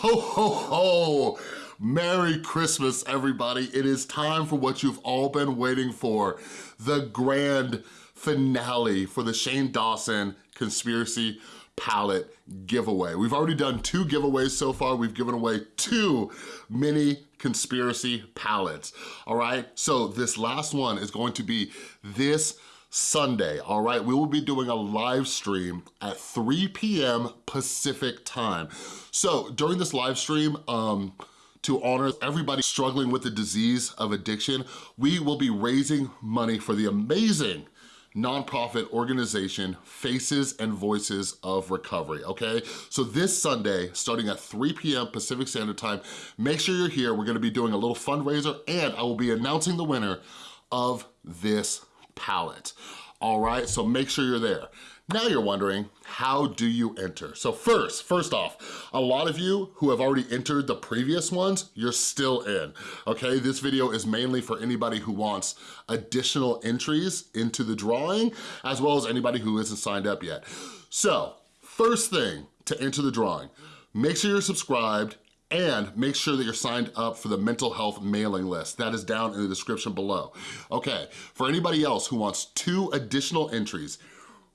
Ho, ho, ho! Merry Christmas, everybody. It is time for what you've all been waiting for, the grand finale for the Shane Dawson Conspiracy Palette giveaway. We've already done two giveaways so far. We've given away two mini conspiracy palettes, all right? So this last one is going to be this Sunday, all right? We will be doing a live stream at 3 p.m. Pacific time. So during this live stream, um, to honor everybody struggling with the disease of addiction, we will be raising money for the amazing nonprofit organization Faces and Voices of Recovery, okay? So this Sunday, starting at 3 p.m. Pacific Standard Time, make sure you're here. We're gonna be doing a little fundraiser and I will be announcing the winner of this palette. All right, so make sure you're there. Now you're wondering, how do you enter? So first, first off, a lot of you who have already entered the previous ones, you're still in, okay? This video is mainly for anybody who wants additional entries into the drawing, as well as anybody who isn't signed up yet. So, first thing to enter the drawing, make sure you're subscribed and make sure that you're signed up for the mental health mailing list. That is down in the description below. Okay, for anybody else who wants two additional entries,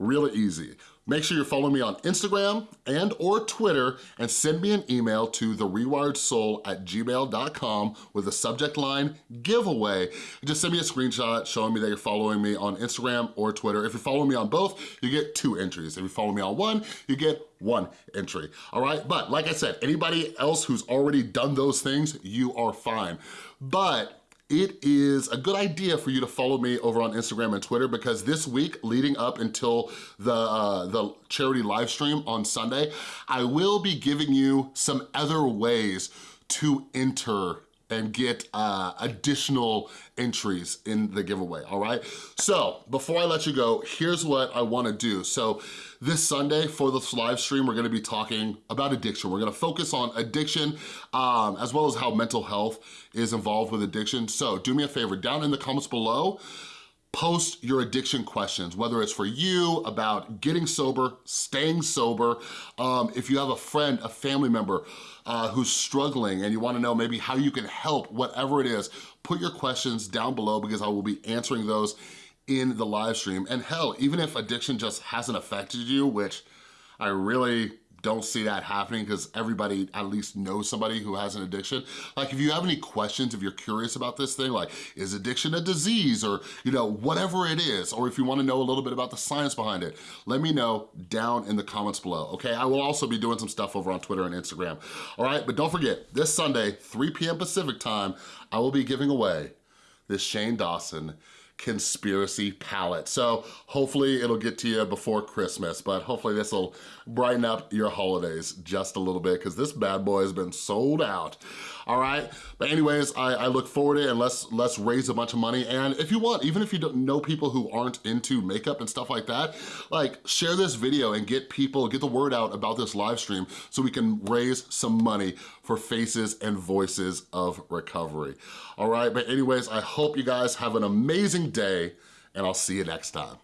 really easy. Make sure you're following me on Instagram and or Twitter and send me an email to therewiredsoul at gmail.com with the subject line giveaway. Just send me a screenshot showing me that you're following me on Instagram or Twitter. If you're following me on both, you get two entries. If you follow me on one, you get one entry, all right? But like I said, anybody else who's already done those things, you are fine. But it is a good idea for you to follow me over on Instagram and Twitter because this week leading up until the, uh, the charity live stream on Sunday, I will be giving you some other ways to enter and get uh, additional entries in the giveaway, all right? So before I let you go, here's what I wanna do. So this Sunday for this live stream, we're gonna be talking about addiction. We're gonna focus on addiction um, as well as how mental health is involved with addiction. So do me a favor, down in the comments below, post your addiction questions, whether it's for you, about getting sober, staying sober, um, if you have a friend, a family member uh, who's struggling and you wanna know maybe how you can help, whatever it is, put your questions down below because I will be answering those in the live stream. And hell, even if addiction just hasn't affected you, which I really don't see that happening because everybody at least knows somebody who has an addiction. Like if you have any questions, if you're curious about this thing, like is addiction a disease or you know, whatever it is, or if you wanna know a little bit about the science behind it, let me know down in the comments below, okay? I will also be doing some stuff over on Twitter and Instagram, all right? But don't forget, this Sunday, 3 p.m. Pacific time, I will be giving away this Shane Dawson conspiracy palette. So hopefully it'll get to you before Christmas, but hopefully this will brighten up your holidays just a little bit because this bad boy has been sold out. All right, but anyways, I, I look forward to it and let's, let's raise a bunch of money. And if you want, even if you don't know people who aren't into makeup and stuff like that, like share this video and get people, get the word out about this live stream so we can raise some money for faces and voices of recovery. All right, but anyways, I hope you guys have an amazing day and I'll see you next time.